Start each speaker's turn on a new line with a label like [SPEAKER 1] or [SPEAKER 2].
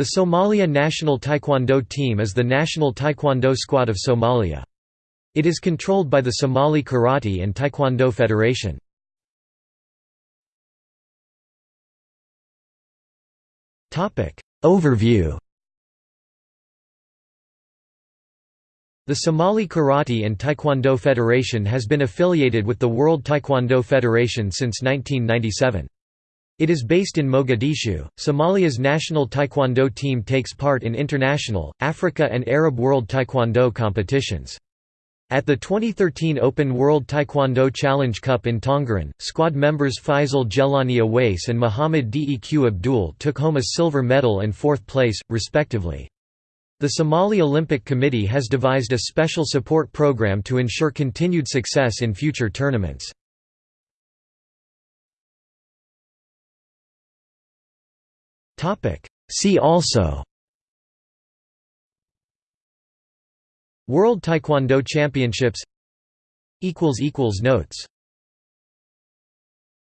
[SPEAKER 1] The Somalia national taekwondo team is the national taekwondo squad of Somalia. It is controlled by the Somali Karate and Taekwondo Federation. Overview The Somali Karate and Taekwondo Federation has been affiliated with the World Taekwondo Federation since 1997. It is based in Mogadishu. Somalia's national taekwondo team takes part in international, Africa and Arab World Taekwondo competitions. At the 2013 Open World Taekwondo Challenge Cup in Tongeren, squad members Faisal Jeylani Aweys and Muhammad Deq Abdul took home a silver medal and fourth place, respectively. The Somali Olympic Committee has devised a special support program to ensure continued success in future tournaments. See also World Taekwondo Championships Notes